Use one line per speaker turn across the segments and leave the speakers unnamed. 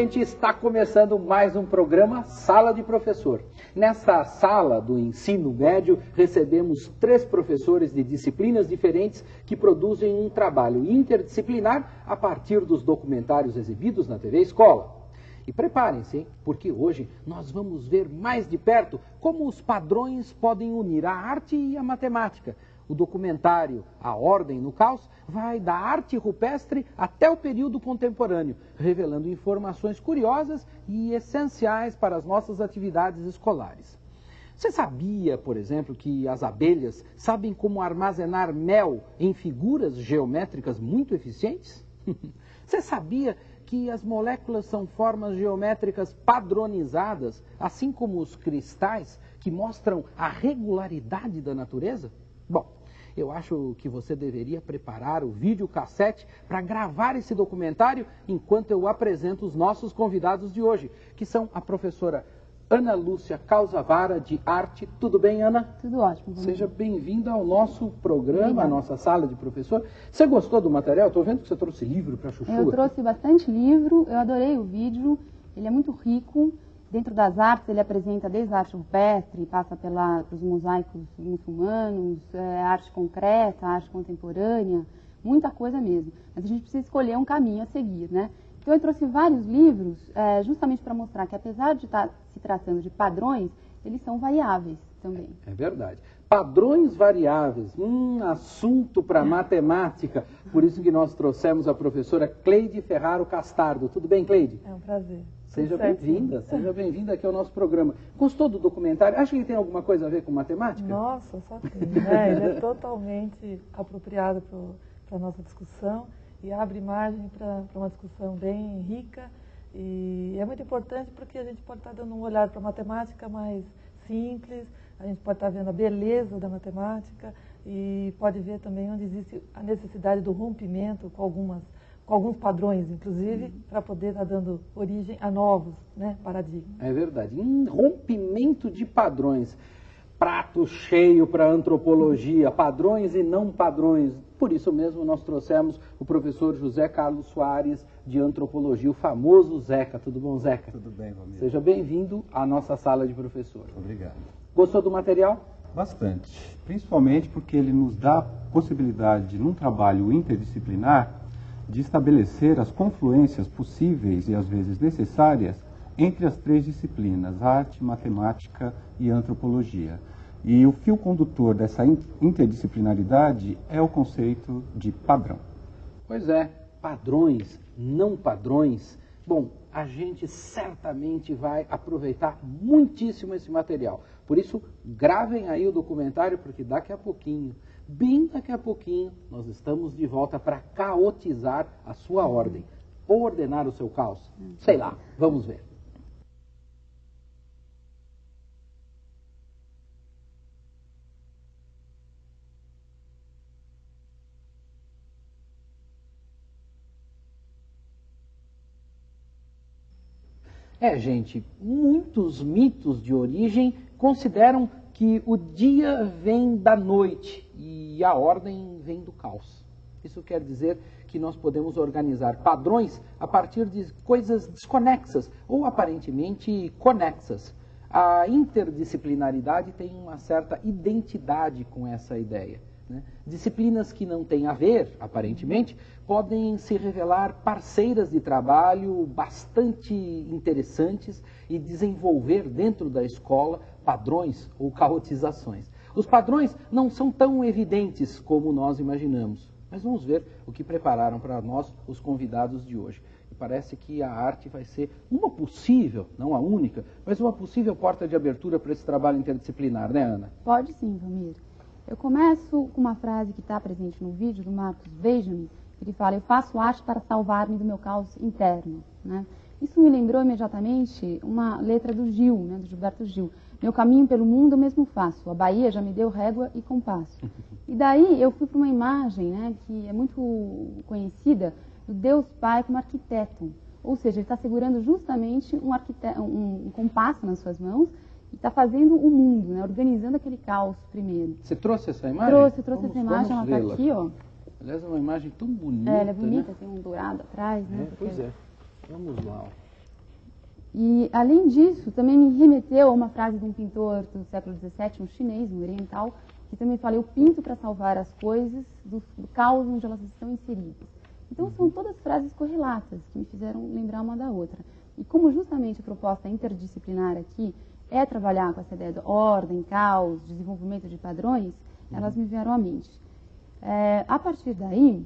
Gente, está começando mais um programa Sala de Professor. Nessa sala do ensino médio, recebemos três professores de disciplinas diferentes que produzem um trabalho interdisciplinar a partir dos documentários exibidos na TV Escola. E preparem-se, porque hoje nós vamos ver mais de perto como os padrões podem unir a arte e a matemática. O documentário A Ordem no Caos vai da arte rupestre até o período contemporâneo, revelando informações curiosas e essenciais para as nossas atividades escolares. Você sabia, por exemplo, que as abelhas sabem como armazenar mel em figuras geométricas muito eficientes? Você sabia que as moléculas são formas geométricas padronizadas, assim como os cristais, que mostram a regularidade da natureza? Bom, eu acho que você deveria preparar o videocassete para gravar esse documentário enquanto eu apresento os nossos convidados de hoje, que são a professora Ana Lúcia Causavara, de arte. Tudo bem, Ana?
Tudo ótimo.
Seja bem-vinda ao nosso programa, à nossa sala de professor. Você gostou do material? Estou vendo que você trouxe livro para a Chuchu.
Eu trouxe bastante livro, eu adorei o vídeo, ele é muito rico. Dentro das artes, ele apresenta desde a arte rupestre, passa pela, pelos mosaicos muçulmanos, é, arte concreta, arte contemporânea, muita coisa mesmo. Mas a gente precisa escolher um caminho a seguir, né? Então, eu trouxe vários livros é, justamente para mostrar que, apesar de estar tá se tratando de padrões, eles são variáveis também.
É verdade. Padrões variáveis, um assunto para matemática. Por isso que nós trouxemos a professora Cleide Ferraro Castardo. Tudo bem, Cleide?
É um prazer.
Seja bem-vinda, seja bem-vinda aqui ao nosso programa. Gostou do documentário? Acha que ele tem alguma coisa a ver com matemática?
Nossa, só tem. Né? Ele é totalmente apropriado para a nossa discussão e abre margem para uma discussão bem rica. E é muito importante porque a gente pode estar dando um olhar para a matemática mais simples, a gente pode estar vendo a beleza da matemática e pode ver também onde existe a necessidade do rompimento com algumas com alguns padrões, inclusive, uhum. para poder estar tá dando origem a novos né, paradigmas.
É verdade. Um rompimento de padrões. Prato cheio para antropologia, padrões e não padrões. Por isso mesmo nós trouxemos o professor José Carlos Soares de Antropologia, o famoso Zeca. Tudo bom, Zeca?
Tudo bem, Romero.
Seja bem-vindo à nossa sala de professor.
Obrigado.
Gostou do material?
Bastante. Principalmente porque ele nos dá a possibilidade, num trabalho interdisciplinar, de estabelecer as confluências possíveis e às vezes necessárias entre as três disciplinas, arte, matemática e antropologia. E o fio condutor dessa interdisciplinaridade é o conceito de padrão.
Pois é, padrões, não padrões. Bom, a gente certamente vai aproveitar muitíssimo esse material. Por isso, gravem aí o documentário, porque daqui a pouquinho bem daqui a pouquinho, nós estamos de volta para caotizar a sua ordem. Ou ordenar o seu caos. Sei lá, vamos ver. É, gente, muitos mitos de origem consideram que o dia vem da noite e a ordem vem do caos. Isso quer dizer que nós podemos organizar padrões a partir de coisas desconexas ou aparentemente conexas. A interdisciplinaridade tem uma certa identidade com essa ideia. Né? Disciplinas que não têm a ver, aparentemente, podem se revelar parceiras de trabalho bastante interessantes e desenvolver dentro da escola padrões ou caotizações. Os padrões não são tão evidentes como nós imaginamos, mas vamos ver o que prepararam para nós os convidados de hoje. E parece que a arte vai ser uma possível, não a única, mas uma possível porta de abertura para esse trabalho interdisciplinar, né, Ana?
Pode sim, Ramiro. Eu começo com uma frase que está presente no vídeo do Marcos Benjamin, ele fala, eu faço arte para salvar-me do meu caos interno. Né? Isso me lembrou imediatamente uma letra do Gil, né, do Gilberto Gil. Meu caminho pelo mundo eu mesmo faço, a Bahia já me deu régua e compasso. E daí eu fui para uma imagem né, que é muito conhecida do Deus Pai como arquiteto. Ou seja, ele está segurando justamente um, um, um compasso nas suas mãos e está fazendo o mundo, né? organizando aquele caos primeiro.
Você trouxe essa imagem?
Trouxe, trouxe vamos, essa imagem, ela está aqui, ó.
Aliás, é uma imagem tão bonita.
É, ela é bonita,
né?
tem um dourado atrás, né?
É, pois é. Vamos lá.
E, além disso, também me remeteu a uma frase de um pintor do século XVII, um chinês, um oriental, que também fala, eu pinto para salvar as coisas do, do caos onde elas estão inseridas. Então, são todas frases correlatas, que me fizeram lembrar uma da outra. E como justamente a proposta interdisciplinar aqui é trabalhar com essa ideia de ordem, caos, desenvolvimento de padrões, elas me vieram à mente. É, a partir daí,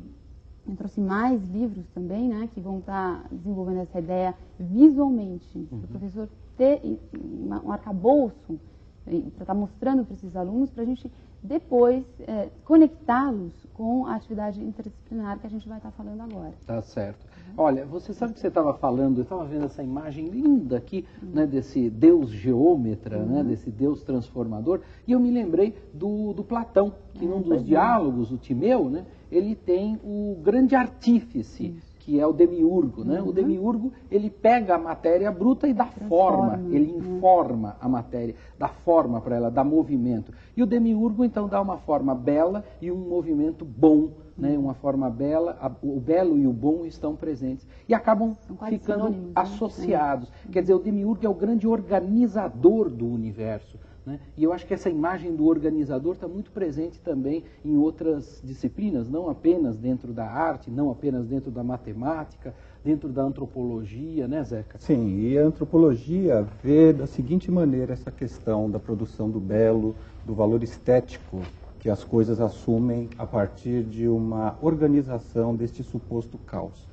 eu trouxe mais livros também, né, que vão estar tá desenvolvendo essa ideia visualmente, uhum. para o professor ter um arcabouço para estar tá mostrando para esses alunos, para a gente depois é, conectá-los com a atividade interdisciplinar que a gente vai estar tá falando agora.
Tá certo. Olha, você sabe que você estava falando, eu estava vendo essa imagem linda aqui, uhum. né, desse Deus geômetra, né, uhum. né, desse Deus transformador, e eu me lembrei do, do Platão, que num dos diálogos, o Timeu, né, ele tem o grande artífice, Isso. que é o demiurgo. Né? Uhum. O demiurgo, ele pega a matéria bruta e dá Transforma. forma, ele uhum. informa a matéria, dá forma para ela, dá movimento. E o demiurgo, então, dá uma forma bela e um movimento bom, né? uma forma bela, a, o belo e o bom estão presentes e acabam ficando né? associados. Né? Quer dizer, o demiurgo é o grande organizador do universo. Né? E eu acho que essa imagem do organizador está muito presente também em outras disciplinas, não apenas dentro da arte, não apenas dentro da matemática, dentro da antropologia, né, Zeca?
Sim, e a antropologia vê da seguinte maneira essa questão da produção do belo, do valor estético que as coisas assumem a partir de uma organização deste suposto caos.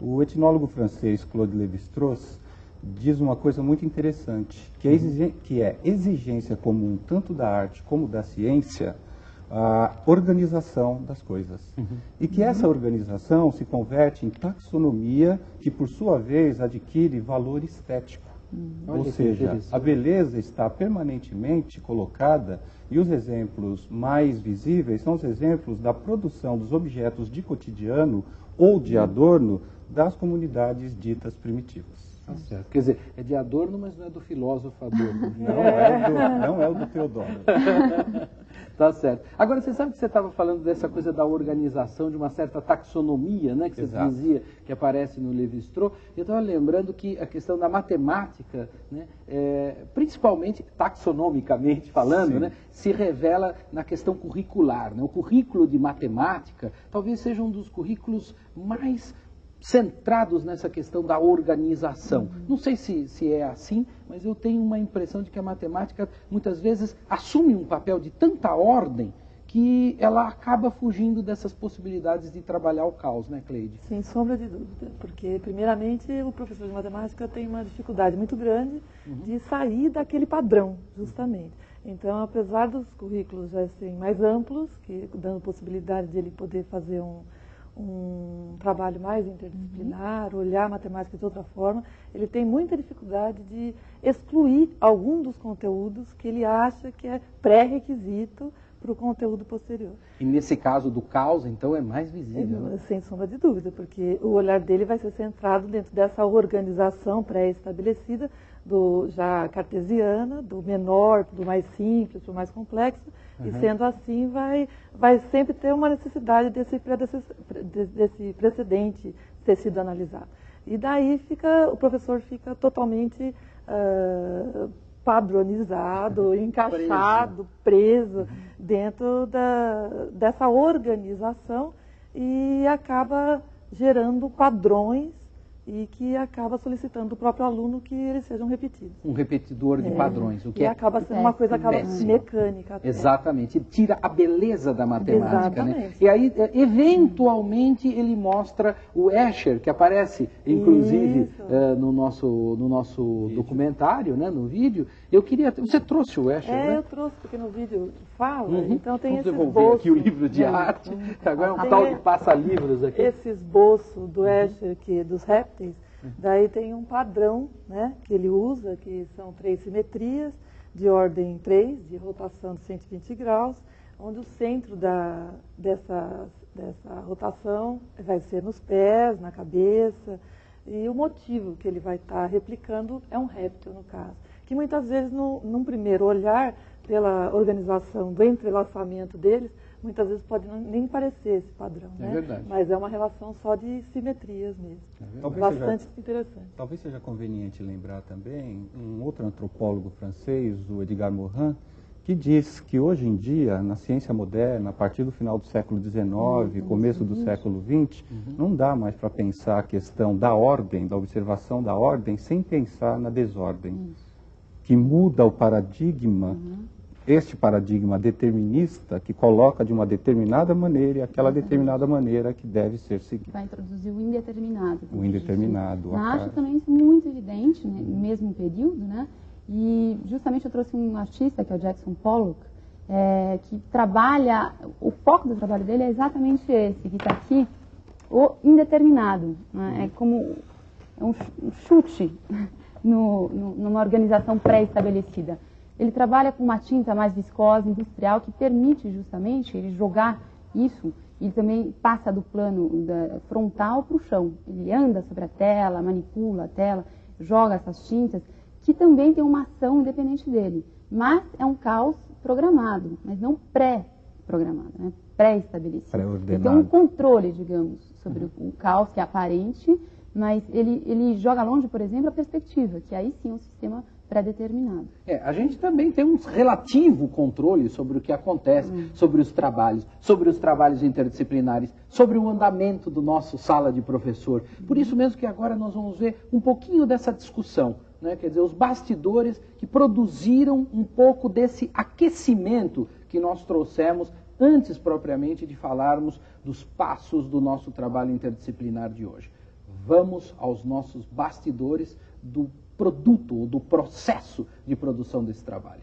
O etnólogo francês Claude Lévi-Strauss diz uma coisa muito interessante, que é, que é exigência comum tanto da arte como da ciência, a organização das coisas. Uhum. E que essa organização se converte em taxonomia, que por sua vez adquire valor estético. Uhum. Ou seja, a beleza está permanentemente colocada e os exemplos mais visíveis são os exemplos da produção dos objetos de cotidiano ou de adorno das comunidades ditas primitivas.
Tá certo. Quer dizer, é de Adorno, mas não é do filósofo Adorno.
Não é, do, não é o do Teodoro.
tá certo. Agora, você sabe que você estava falando dessa coisa da organização, de uma certa taxonomia, né? Que você Exato. dizia que aparece no Levi-Strauss. Eu estava lembrando que a questão da matemática, né, é, principalmente taxonomicamente falando, né, se revela na questão curricular. Né? O currículo de matemática talvez seja um dos currículos mais centrados nessa questão da organização. Não sei se, se é assim, mas eu tenho uma impressão de que a matemática muitas vezes assume um papel de tanta ordem que ela acaba fugindo dessas possibilidades de trabalhar o caos, né, Cleide?
Sem sombra de dúvida, porque primeiramente o professor de matemática tem uma dificuldade muito grande uhum. de sair daquele padrão, justamente. Então, apesar dos currículos já serem mais amplos, que dando possibilidade de ele poder fazer um, um trabalho mais interdisciplinar, uhum. olhar a matemática de outra forma, ele tem muita dificuldade de excluir algum dos conteúdos que ele acha que é pré-requisito para o conteúdo posterior.
E nesse caso do caos, então, é mais visível? É,
né? Sem sombra de dúvida, porque o olhar dele vai ser centrado dentro dessa organização pré-estabelecida, do já cartesiana, do menor, do mais simples, do mais complexo, uhum. e sendo assim vai, vai sempre ter uma necessidade desse, desse precedente ter sido analisado. E daí fica, o professor fica totalmente uh, padronizado, encaixado, preso, preso uhum. dentro da, dessa organização e acaba gerando padrões e que acaba solicitando do próprio aluno que eles sejam repetidos.
Um repetidor de é. padrões, o que
e
é
acaba sendo uma coisa acaba mecânica.
Até. Exatamente, tira a beleza da matemática, né? Exatamente. né? E aí, é, eventualmente, ele mostra o Escher, que aparece, inclusive, uh, no nosso, no nosso documentário, né, no vídeo. Eu queria, você trouxe o Escher,
é,
né?
eu trouxe, porque no vídeo fala, uhum. então tem
Vamos
esse esboço.
aqui o livro de arte, agora é um tal de passa-livros aqui.
Esse esboço do Escher, que, dos répteis, Daí tem um padrão né, que ele usa, que são três simetrias de ordem 3, de rotação de 120 graus, onde o centro da, dessa, dessa rotação vai ser nos pés, na cabeça, e o motivo que ele vai estar tá replicando é um réptil, no caso, que muitas vezes, no, num primeiro olhar, pela organização do entrelaçamento deles, muitas vezes pode não, nem parecer esse padrão,
É
né?
verdade.
Mas é uma relação só de simetrias mesmo.
Talvez
Bastante
seja,
interessante.
talvez seja conveniente lembrar também um outro antropólogo francês, o Edgar Morin, que diz que hoje em dia, na ciência moderna, a partir do final do século XIX, começo do século XX, não dá mais para pensar a questão da ordem, da observação da ordem, sem pensar na desordem. Que muda o paradigma, este paradigma determinista, que coloca de uma determinada maneira e aquela determinada maneira que deve ser seguida.
Vai introduzir o indeterminado.
O indeterminado,
Na
a
arte
cara.
também isso muito evidente, né, no mesmo período, né? E justamente eu trouxe um artista, que é o Jackson Pollock, é, que trabalha, o foco do trabalho dele é exatamente esse, que está aqui, o indeterminado. né? É como é um ch- um chute no- no- numa organização pré-estabelecida. Ele trabalha com uma tinta mais viscosa, industrial, que permite justamente ele jogar isso. Ele também passa do plano frontal para o chão. Ele anda sobre a tela, manipula a tela, joga essas tintas, que também tem uma ação independente dele. Mas é um caos programado, mas não pré-programado, né? pré-estabelecido. Ele tem um controle, digamos, sobre o, o caos que é aparente, mas ele, ele joga longe, por exemplo, a perspectiva, que aí sim é um sistema pré-determinado.
É, a gente também tem um relativo controle sobre o que acontece, sobre os trabalhos, sobre os trabalhos interdisciplinares, sobre o andamento do nosso sala de professor. Por isso mesmo que agora nós vamos ver um pouquinho dessa discussão, né? quer dizer, os bastidores que produziram um pouco desse aquecimento que nós trouxemos antes propriamente de falarmos dos passos do nosso trabalho interdisciplinar de hoje. Vamos aos nossos bastidores do produto ou do processo de produção desse trabalho.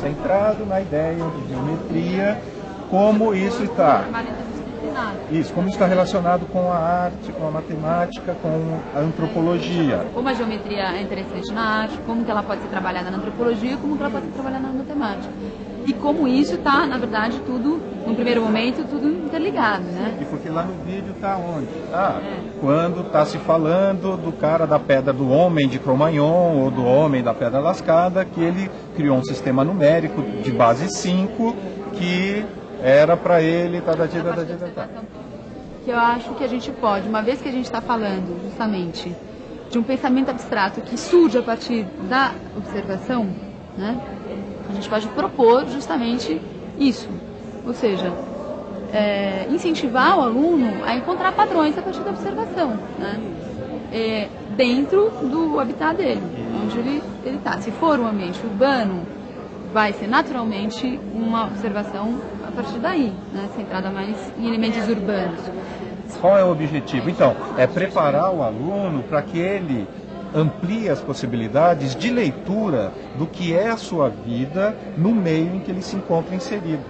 Centrado na ideia de geometria, como isso está. Isso, como está relacionado com a arte, com a matemática, com a antropologia.
Como a geometria é interessante na arte, como que ela pode ser trabalhada na antropologia, como que ela pode ser trabalhada na matemática. E como isso está, na verdade, tudo, no primeiro momento, tudo interligado, né?
E porque lá no vídeo está onde? Ah, quando está se falando do cara da pedra do homem de Cro-Magnon ou do homem da pedra lascada, que ele criou um sistema numérico de base 5 que era para ele, tá, tá, tá, tá, tá, tá.
que eu acho que a gente pode, uma vez que a gente está falando justamente de um pensamento abstrato que surge a partir da observação, né, a gente pode propor justamente isso. Ou seja, é, incentivar o aluno a encontrar padrões a partir da observação, né, é, dentro do habitat dele, onde ele está. Se for um ambiente urbano, vai ser naturalmente uma observação partir daí, né, centrada mais em elementos urbanos.
Qual é o objetivo? Então, é preparar o aluno para que ele amplie as possibilidades de leitura do que é a sua vida no meio em que ele se encontra inserido.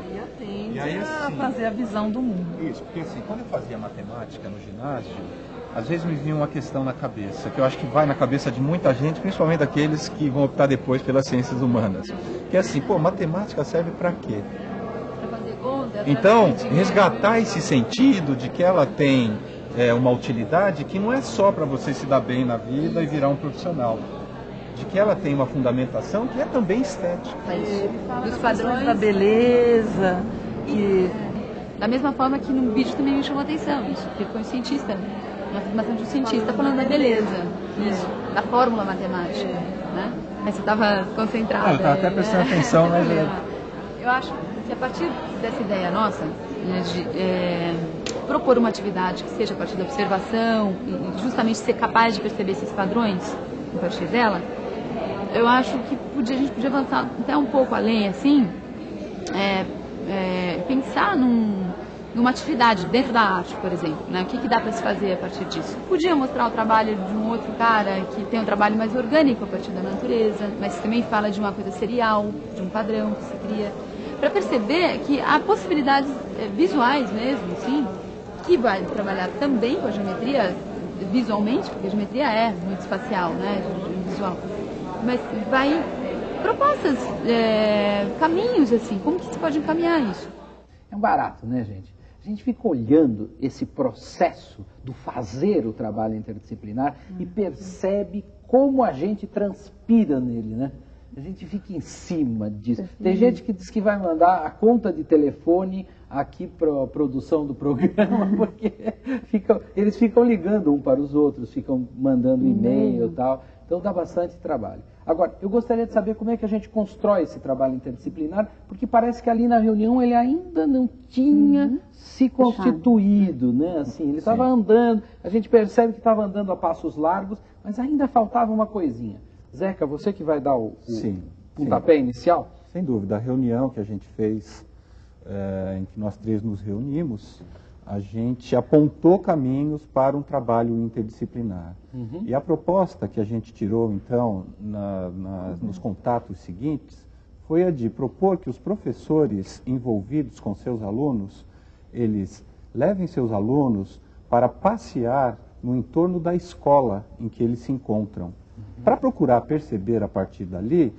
E
aí,
a
assim-
fazer a visão do mundo.
Isso, porque assim, quando eu fazia matemática no ginásio, às vezes me vinha uma questão na cabeça, que eu acho que vai na cabeça de muita gente, principalmente daqueles que vão optar depois pelas ciências humanas. Que é assim, pô, matemática serve para quê?
Para fazer conta, pra
Então, resgatar esse sentido de que ela tem é, uma utilidade que não é só para você se dar bem na vida e virar um profissional. De que ela tem uma fundamentação que é também estética.
dos
Padrões da beleza. E
Da mesma forma que no vídeo também me chamou a atenção, isso, porque foi um cientista, uma formação de um cientista falando da beleza, isso, da fórmula matemática, né? Aí você estava concentrado.
Ah, eu tava até prestando atenção, né, Juliana?
Eu acho que a partir dessa ideia nossa, né, de é, propor uma atividade que seja a partir da observação e justamente ser capaz de perceber esses padrões a partir dela, eu acho que podia, a gente podia avançar até um pouco além, assim, é, é, pensar num- numa atividade dentro da arte, por exemplo, né? O que, que dá para se fazer a partir disso? Podia mostrar o trabalho de um outro cara que tem um trabalho mais orgânico a partir da natureza, mas também fala de uma coisa serial, de um padrão que se cria, para perceber que há possibilidades é, visuais mesmo, sim, que vai trabalhar também com a geometria visualmente, porque a geometria é muito espacial, né, visual, mas vai
propostas, é, caminhos, assim, como que se pode encaminhar isso?
É um barato, né, gente? A gente fica olhando esse processo do fazer o trabalho interdisciplinar e percebe como a gente transpira nele, né? A gente fica em cima disso. Tem gente que diz que vai mandar a conta de telefone aqui para a produção do programa, porque ficam, eles ficam ligando um para os outros, ficam mandando e-mail e tal. Então dá bastante trabalho. Agora, eu gostaria de saber como é que a gente constrói esse trabalho interdisciplinar, porque parece que ali na reunião ele ainda não tinha uhum. se constituído, né? Assim, ele estava andando, a gente percebe que estava andando a passos largos, mas ainda faltava uma coisinha. Zeca, você que vai dar o, o sim, pontapé sim. inicial?
Sem dúvida, a reunião que a gente fez, é, em que nós três nos reunimos, a gente apontou caminhos para um trabalho interdisciplinar. Uhum. E a proposta que a gente tirou, então, na, na, nos contatos seguintes, foi a de propor que os professores envolvidos com seus alunos, eles levem seus alunos para passear no entorno da escola em que eles se encontram, uhum. Para procurar perceber a partir dali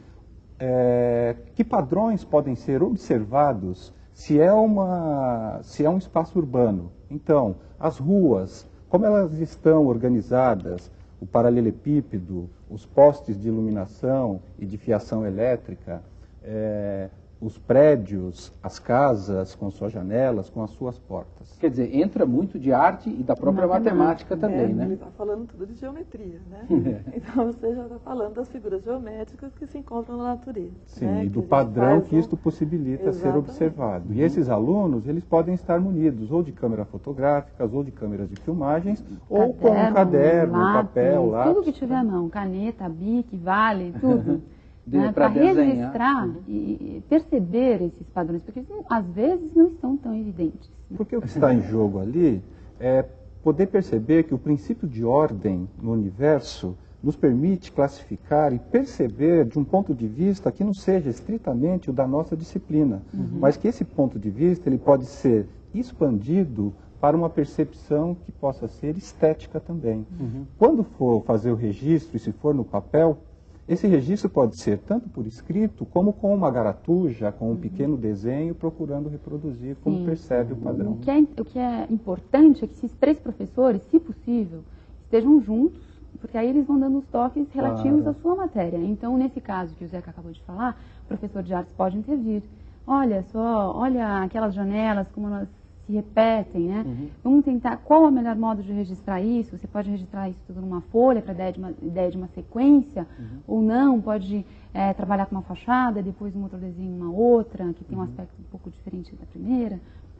é, que padrões podem ser observados se é, uma, se é um espaço urbano, então, as ruas, como elas estão organizadas, o paralelepípedo, os postes de iluminação e de fiação elétrica, é, os prédios, as casas com suas janelas, com as suas portas.
Quer dizer, entra muito de arte e da própria matemática, matemática também,
é,
né?
Ele está falando tudo de geometria, né? É. Então você já está falando das figuras geométricas que se encontram na natureza.
Sim,
né?
e do padrão que isto possibilita Exatamente. ser observado. E esses alunos, eles podem estar munidos ou de câmeras fotográficas, ou de câmeras de filmagens, caderno, ou com um caderno, lápis, papel, lápis.
Tudo que tiver à mão, caneta, bique, vale, tudo. né, para registrar uhum. e perceber esses padrões, porque às vezes não estão tão evidentes.
Né? Porque o que está em jogo ali é poder perceber que o princípio de ordem no universo nos permite classificar e perceber de um ponto de vista que não seja estritamente o da nossa disciplina, uhum. mas que esse ponto de vista ele pode ser expandido para uma percepção que possa ser estética também. Uhum. Quando for fazer o registro, e se for no papel, esse registro pode ser tanto por escrito, como com uma garatuja, com um pequeno desenho, procurando reproduzir como Sim. percebe o padrão.
O que, é, o que é importante é que esses três professores, se possível, estejam juntos, porque aí eles vão dando os toques relativos claro. à sua matéria. Então, nesse caso que o Zeca acabou de falar, o professor de artes pode intervir. Olha só, olha aquelas janelas, como elas se repetem, né? Uhum. Vamos tentar qual é o melhor modo de registrar isso. Você pode registrar isso tudo numa folha para ideia de uma ideia de uma sequência, uhum. ou não. Pode é, trabalhar com uma fachada, depois um outro desenho uma outra que tem um uhum. aspecto um pouco diferente da primeira.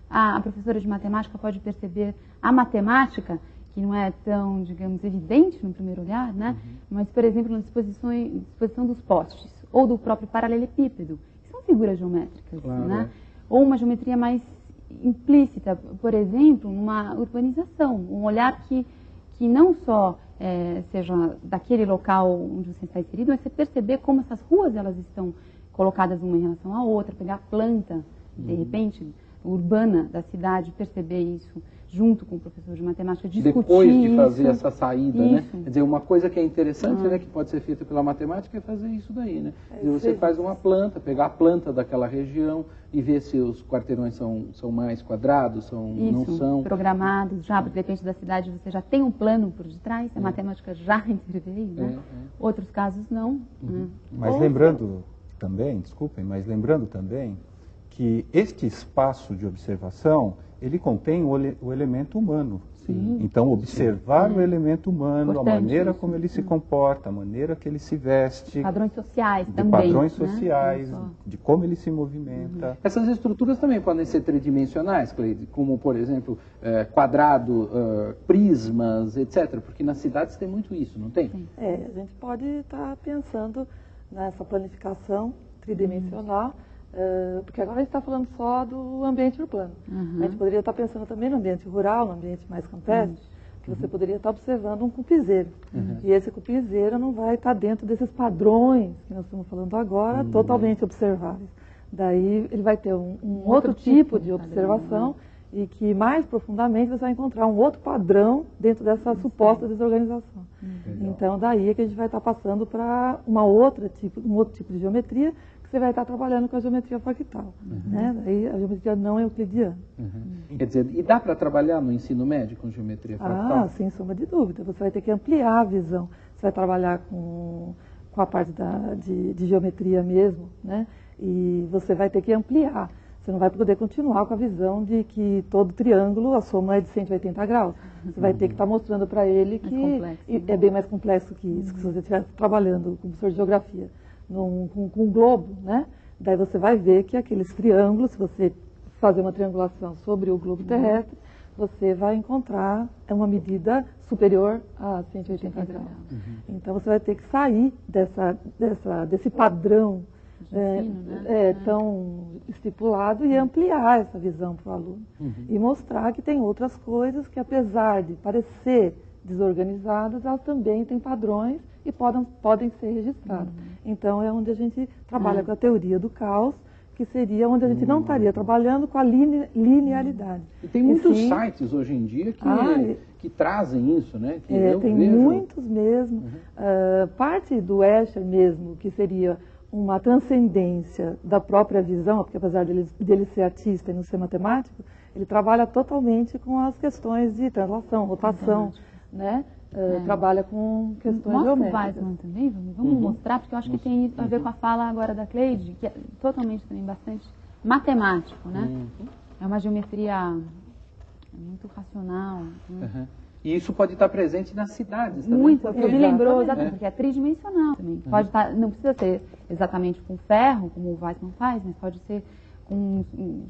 A, a, professora de matemática pode perceber a matemática que não é tão, digamos, evidente no primeiro olhar, né? Uhum. Mas, por exemplo, na disposição, disposição dos postes ou do próprio paralelepípedo, são figuras geométricas, claro. né? Ou uma geometria mais implícita, por exemplo, numa urbanização, um olhar que, que não só é, seja daquele local onde você está inserido, mas você perceber como essas ruas elas estão colocadas uma em relação à outra, pegar a planta, de uhum. repente, urbana da cidade, perceber isso junto com o professor de matemática, discutir
Depois de fazer isso, essa saída, né? isso. né? Quer dizer, uma coisa que é interessante, ah. né, que pode ser feita pela matemática é fazer isso daí, né? É, dizer, você faz uma planta, pegar a planta daquela região e ver se os quarteirões são, são mais quadrados, são,
isso,
não são.
programados já, porque depende da cidade, você já tem um plano por detrás, a é. matemática já interveio, né? É, é. Outros casos não. Uhum. Né?
Mas Ou... lembrando também, desculpem, mas lembrando também que este espaço de observação ele contém o, o elemento humano. Sim. Então, observar Sim. o elemento humano, Importante, a maneira como ele se comporta, a maneira que ele se veste.
Padrões sociais
de
também.
Padrões né? sociais, de como ele se movimenta. Uhum.
Essas estruturas também podem ser tridimensionais, Cleide, como, por exemplo, é, quadrado, uh, prismas, etc. Porque nas cidades tem muito isso, não tem? Sim.
É, a gente pode estar pensando nessa planificação tridimensional. Uhum Uh, porque agora a gente está falando só do ambiente urbano. Uhum. A gente poderia estar pensando também no ambiente rural, no ambiente mais campestre, uhum. que você poderia estar observando um cupizeiro. Uhum. E esse cupizeiro não vai estar dentro desses padrões que nós estamos falando agora, uhum. totalmente observáveis. Daí ele vai ter um, um outro, outro, tipo, tipo de observação, e que mais profundamente você vai encontrar um outro padrão dentro dessa suposta desorganização. Então daí é que a gente vai estar passando para uma outra tipo, um outro tipo de geometria você vai estar trabalhando com a geometria fractal. Né? Daí a geometria não euclidiana.
Uhum. Quer dizer, e dá para trabalhar no ensino médio com geometria fractal?
Ah, sem sombra de dúvida. Você vai ter que ampliar a visão. Você vai trabalhar com, com a parte da, de, de geometria mesmo, né? E você vai ter que ampliar. Você não vai poder continuar com a visão de que todo triângulo, a soma é de 180 graus. Você vai ter que estar mostrando para ele que
complexo,
e é bem mais complexo que isso, que se você estiver trabalhando com professor de geografia, num, com, com um globo, né? Daí você vai ver que aqueles triângulos, se você fazer uma triangulação sobre o globo terrestre, você vai encontrar uma medida superior a 180 graus. Então você vai ter que sair dessa, dessa, desse padrão é,
né?
é,
É.
tão estipulado e ampliar essa visão para o aluno. E mostrar que tem outras coisas que, apesar de parecer desorganizadas, elas também têm padrões e podem, podem ser registradas. Então é onde a gente trabalha
É.
com a teoria do caos, que seria onde a gente não estaria trabalhando com a line- linearidade.
E tem muitos
sim.
sites hoje em dia que,
Ah,
que trazem isso, né? Que
É, tem
vejo.
muitos mesmo. Ah, parte do Escher mesmo, que seria uma transcendência da própria visão, porque apesar dele, dele ser artista e não ser matemático, ele trabalha totalmente com as questões de translação, rotação, né? Ah, Trabalha com questões
Mostra o
geométricas.
Weissman também, vamos, vamos mostrar, porque eu acho que tem isso a ver com a fala agora da Cleide, que é totalmente também bastante matemático, né? É uma geometria muito racional. né?
Uhum. E isso pode estar presente nas cidades também.
Muito,
porque-
me lembrou
É.
exatamente, porque é tridimensional também. Pode estar, não precisa ser exatamente com ferro, como o Weissman faz, mas pode ser com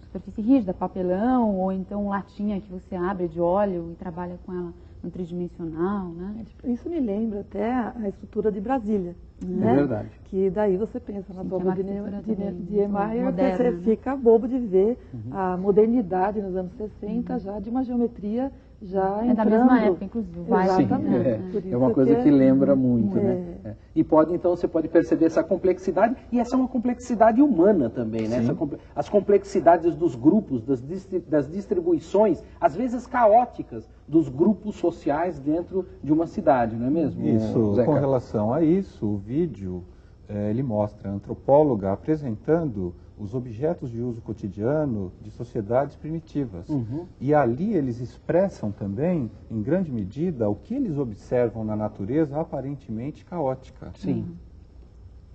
superfície rígida, papelão, ou então latinha que você abre de óleo e trabalha com ela no tridimensional, né?
Isso me lembra até a estrutura de Brasília.
É
né?
verdade.
Que daí você pensa na
que é
de, Niemeyer, você
né?
fica bobo de ver
Uhum.
a modernidade nos anos 60 já de uma geometria já
É da mesma época, inclusive.
Sim,
Exatamente.
né?
é, é uma coisa
que
que
é-
lembra muito,
é.
né? É. E pode, então, você pode perceber essa complexidade, e essa é uma complexidade humana também, né? Essa as complexidades dos grupos, das, das distribuições, às vezes caóticas, dos grupos sociais dentro de uma cidade, não é mesmo?
Isso,
Zeca?
com relação a isso, o vídeo eh, ele mostra a antropóloga apresentando os objetos de uso cotidiano de sociedades primitivas.
Uhum.
E ali eles expressam também, em grande medida, o que eles observam na natureza aparentemente caótica.
Sim.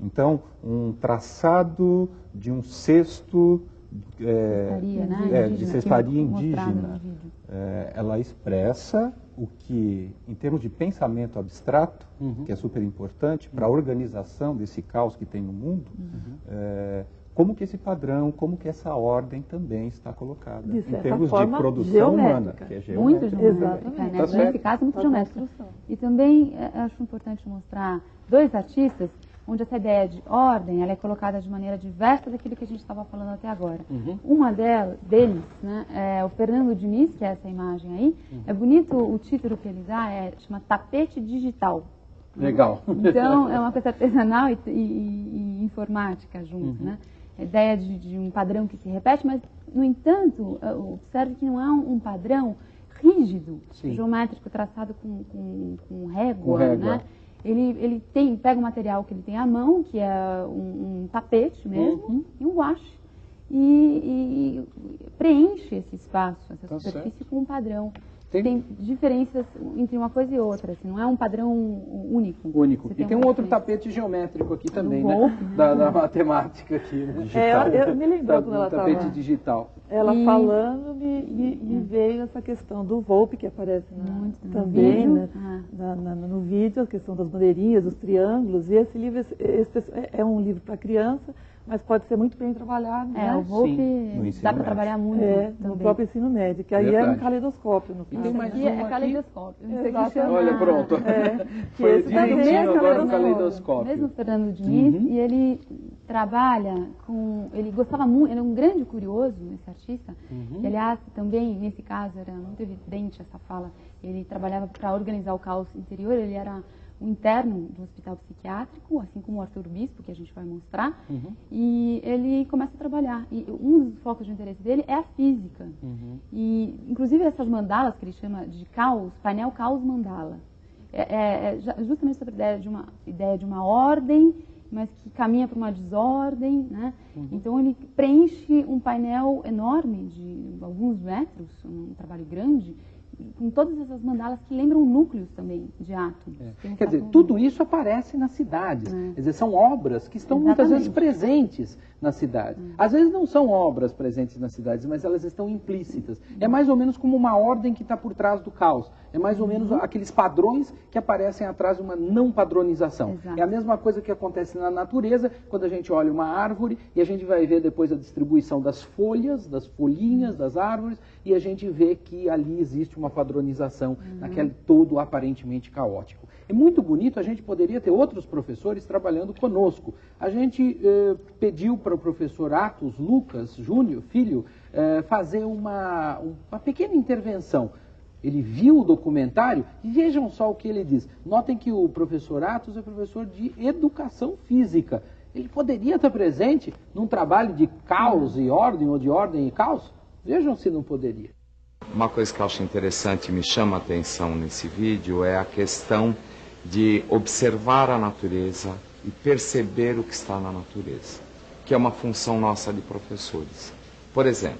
Então, um traçado de um cesto eh,
Cestaria, né?
é,
Indígena,
de cestaria indígena. É, ela expressa o que, em termos de pensamento abstrato,
Uhum.
que é super importante para a organização desse caos que tem no mundo,
Uhum.
Como que esse padrão, como que essa ordem também está colocada
De
em termos
forma,
de produção
geométrica.
humana, que é
Muito
geométrica.
geométrica,
Exatamente.
né?
Tá certo.
Nesse caso, muito
Tá
geométrica. E também é, acho importante mostrar dois artistas onde essa ideia de ordem ela é colocada de maneira diversa daquilo que a gente estava falando até agora.
Uhum.
Uma delas, deles, né, é o Fernando Diniz, que é essa imagem aí. É bonito o título que ele dá, é, chama Tapete Digital.
Legal.
Então, é uma coisa artesanal e, e- e- e informática junto, né? A ideia de, de um padrão que se repete, mas, no entanto, observe que não é um, um padrão rígido,
Sim.
geométrico, traçado com, com, com régua,
Com régua.
né? Ele, ele tem, pega o material que ele tem à mão, que é um, um tapete mesmo,
Uhum.
e um guache, e, e preenche esse espaço, essa
Tá
superfície com um padrão.
Tem-
Tem... diferenças entre uma coisa e outra, assim, não é um padrão único.
Único.
Você
E tem um
uma
outro tapete geométrico aqui também,
Do
né?
Né?
Da, da matemática aqui, né?
É, eu, eu me lembrou
Da-
quando ela
tapete
estava
digital.
ela
E-
falando, me, me, me veio essa questão do Volpe, que aparece na-
Muito no
também
vídeo.
né,
Ah.
na- na- no vídeo, a questão das bandeirinhas, dos triângulos. E esse livro esse- esse é- é um livro para criança, mas pode ser muito bem trabalhado.
É,
né?
o Volpe dá para trabalhar muito
É,
também.
no próprio ensino médio, que aí é
Verdade.
um caleidoscópio. No
E tem
caso.
mais
Aqui
um
é
aqui.
caleidoscópio. O
Exatamente.
chama.
Olha, pronto.
É, que
Foi
esse também
direitinho
é
agora no
caleidoscópio.
caleidoscópio.
Mesmo Fernando Diniz,
Uhum.
e ele trabalha com. Ele gostava muito, ele é um grande curioso, esse artista.
Uhum.
E, aliás, também, nesse caso, era muito evidente essa fala. Ele trabalhava para organizar o caos interior, ele era um interno do hospital psiquiátrico, assim como o Arthur Bispo, que a gente vai mostrar,
Uhum.
e ele começa a trabalhar. E um dos focos de interesse dele é a física.
Uhum.
E, inclusive, essas mandalas que ele chama de caos, painel caos mandala. É, é- é ju- justamente essa ideia de uma ideia de uma ordem, mas que caminha para uma desordem, né? Então ele preenche um painel enorme de alguns metros, um trabalho grande, com todas essas mandalas que lembram núcleos também de átomos. Um
Quer dizer, tudo isso aparece nas cidades.
É.
Quer dizer, são obras que estão muitas vezes
Exatamente.
presentes na cidade.
Hum.
Às vezes não são obras presentes nas cidades, mas elas estão implícitas. É mais ou menos como uma ordem que está por trás do caos. É mais ou
Uhum.
menos aqueles padrões que aparecem atrás de uma não padronização.
Exato.
É a mesma coisa que acontece na natureza, quando a gente olha uma árvore e a gente vai ver depois a distribuição das folhas, das folhinhas das árvores, e a gente vê que ali existe uma padronização naquele todo aparentemente caótico. É muito bonito, a gente poderia ter outros professores trabalhando conosco. A gente eh, pediu para o professor Atos Lucas Júnior, filho, eh, fazer uma, uma pequena intervenção. Ele viu o documentário e vejam só o que ele diz. Notem que o professor Atos é professor de educação física. Ele poderia estar presente num trabalho de caos e ordem, ou de ordem e caos? Vejam se não poderia.
Uma coisa que eu acho interessante e me chama a atenção nesse vídeo é a questão de observar a natureza e perceber o que está na natureza, que é uma função nossa de professores. Por exemplo,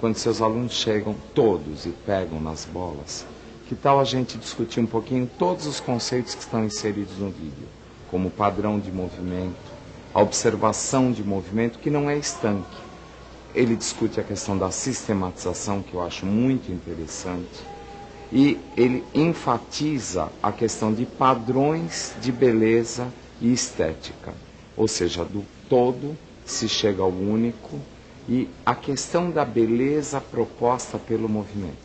quando seus alunos chegam todos e pegam nas bolas, que tal a gente discutir um pouquinho todos os conceitos que estão inseridos no vídeo, como padrão de movimento, a observação de movimento que não é estanque, ele discute a questão da sistematização, que eu acho muito interessante, e ele enfatiza a questão de padrões de beleza e estética, ou seja, do todo se chega ao único, e a questão da beleza proposta pelo movimento.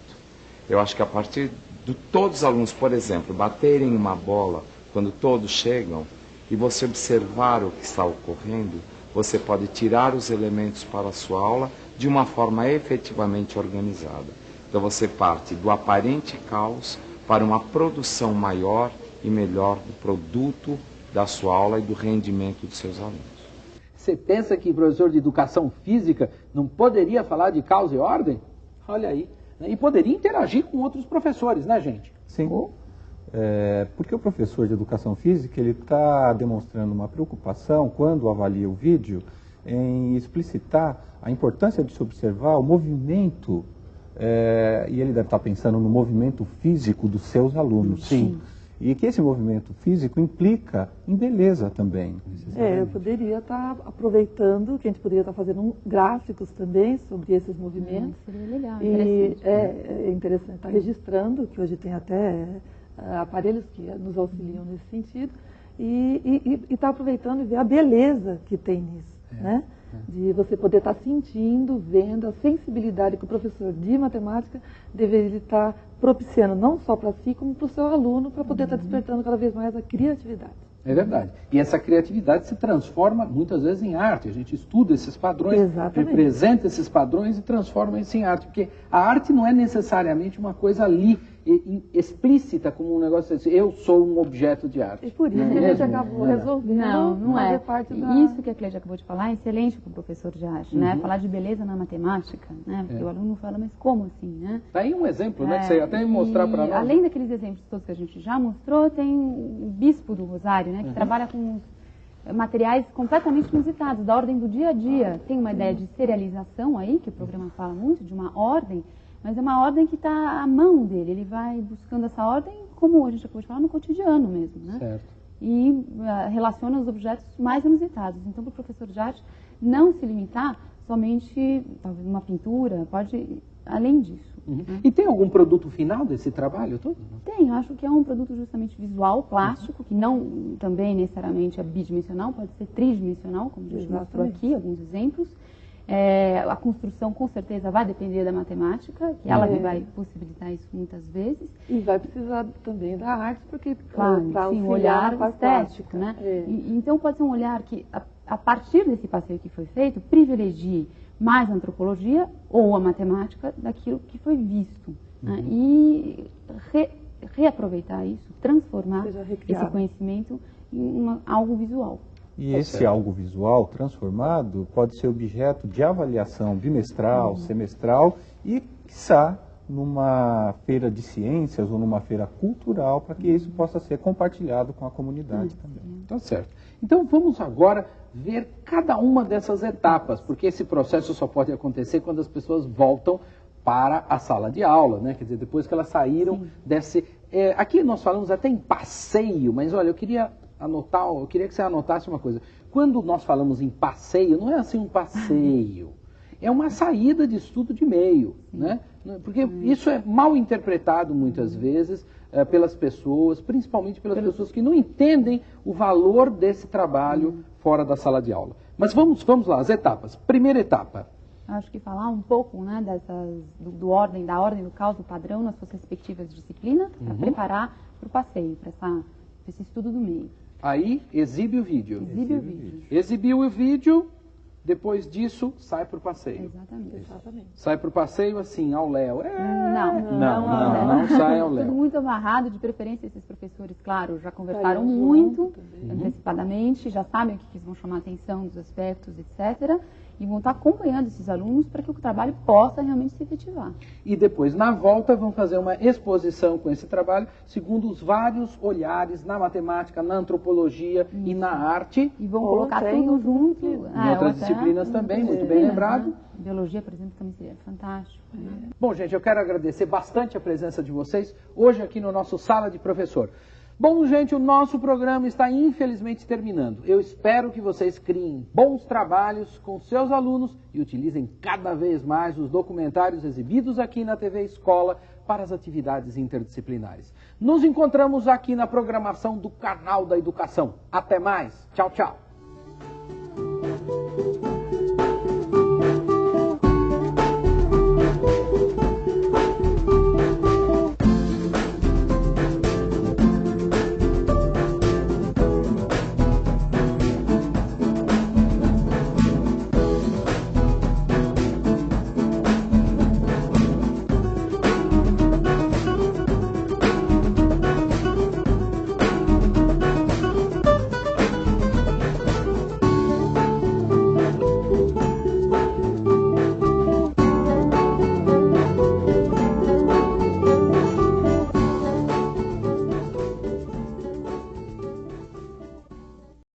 Eu acho que a partir de todos os alunos, por exemplo, baterem uma bola quando todos chegam e você observar o que está ocorrendo, você pode tirar os elementos para a sua aula de uma forma efetivamente organizada. Então você parte do aparente caos para uma produção maior e melhor do produto da sua aula e do rendimento dos seus alunos.
Você pensa que professor de educação física não poderia falar de caos e ordem? Olha aí. né? E poderia interagir com outros professores, né, gente?
Sim. É, porque o professor de educação física ele está demonstrando uma preocupação quando avalia o vídeo em explicitar a importância de se observar o movimento é, e ele deve estar pensando no movimento físico dos seus alunos.
Sim.
E que esse movimento físico implica em beleza também.
É, eu poderia estar aproveitando, que a gente poderia estar fazendo um- gráficos também sobre esses movimentos.
Seria legal,
E
interessante.
é, é interessante estar registrando, que hoje tem até aparelhos que nos auxiliam nesse sentido, e estar aproveitando e ver a beleza que tem nisso, né? De você poder estar sentindo, vendo a sensibilidade que o professor de matemática deveria estar propiciando, não só para si, como para o seu aluno, para poder estar despertando cada vez mais a criatividade.
É verdade. E essa criatividade se transforma muitas vezes em arte. A gente estuda esses padrões,
Exatamente.
representa esses padrões e transforma isso em arte. Porque a arte não é necessariamente uma coisa ali explícita como um negócio assim, eu sou um objeto de arte.
E por isso
Não é
que a gente acabou
É.
resolvendo
Não, não é.
parte
E
da...
Isso que a Cleide acabou de falar é excelente para o professor de arte, né?
Uhum.
Falar de beleza na matemática, né? Porque
É.
o aluno fala, mas como assim, né?
Tá aí um exemplo, né? Que
É,
você ia até mostrar
e
para nós.
Além daqueles exemplos todos que a gente já mostrou, tem o Bispo do Rosário,
Uhum.
né? Que trabalha com materiais completamente inusitados, da ordem do dia a dia. Tem uma ideia de serialização aí, que o programa fala muito, de uma ordem, mas é uma ordem que está à mão dele. Ele vai buscando essa ordem, como a gente acabou de falar, no cotidiano mesmo, né?
Certo.
e ah, relaciona os objetos mais inusitados. Então, para o professor de arte, não se limitar somente, talvez, uma pintura, pode além disso.
Uhum. E tem algum produto final desse trabalho todo?
Tem, eu acho que é um produto justamente visual, plástico, que não também necessariamente é bidimensional, pode ser tridimensional, como a gente mostrou aqui, alguns exemplos. É, a construção, com certeza, vai depender da matemática, que ela
É.
vai possibilitar isso muitas vezes.
E vai precisar também da arte, porque
Claro,
para
sim, um olhar estético, né?
É.
E- então pode ser um olhar que, a, a partir desse passeio que foi feito, privilegie mais a antropologia ou a matemática daquilo que foi visto. né? E re- reaproveitar isso, transformar esse conhecimento em uma- algo visual.
E esse
certo.
algo visual transformado pode ser objeto de avaliação bimestral,
Uhum.
semestral e, quiçá, numa feira de ciências ou numa feira cultural, para que isso possa ser compartilhado com a comunidade também.
Tá certo. Então vamos agora ver cada uma dessas etapas, porque esse processo só pode acontecer quando as pessoas voltam para a sala de aula, né? Quer dizer, depois que elas saíram desse. é, aqui nós falamos até em passeio, mas olha, eu queria anotar, eu queria que você anotasse uma coisa. Quando nós falamos em passeio, não é assim um passeio. É uma saída de estudo de meio, né? Porque isso é mal interpretado muitas vezes eh, pelas pessoas, principalmente pelas pessoas que não entendem o valor desse trabalho fora da sala de aula. Mas vamos, vamos lá, as etapas. Primeira etapa.
Acho que falar um pouco né, dessas, do, do ordem, da ordem do caos, do padrão nas suas respectivas disciplinas, para preparar para o passeio, para esse estudo do meio.
Aí exibe o vídeo.
Exibe o vídeo.
Exibiu o vídeo, depois disso sai para o passeio.
Exatamente.
Exatamente.
Sai para o passeio assim, ao Léo. É,
Não,
não,
não,
não, não sai ao
Tudo
Léo.
muito amarrado, de preferência esses professores, claro, já conversaram muito
também.
antecipadamente, já sabem o que que vão chamar a atenção dos aspectos, etc. E vão estar acompanhando esses alunos para que o trabalho possa realmente se efetivar.
E depois, na volta, vão fazer uma exposição com esse trabalho, segundo os vários olhares na matemática, na antropologia e na arte.
E vão colocar
em
tudo junto.
outras
ah,
Em outras
ou até
disciplinas também,
outras
muito bem lembrado.
né? Biologia, por exemplo, também seria fantástico. né?
Bom, gente, eu quero agradecer bastante a presença de vocês hoje aqui no nosso Sala de Professor. Bom, gente, o nosso programa está infelizmente terminando. Eu espero que vocês criem bons trabalhos com seus alunos e utilizem cada vez mais os documentários exibidos aqui na TV Escola para as atividades interdisciplinares. Nos encontramos aqui na programação do Canal da Educação. Até mais. Tchau, tchau.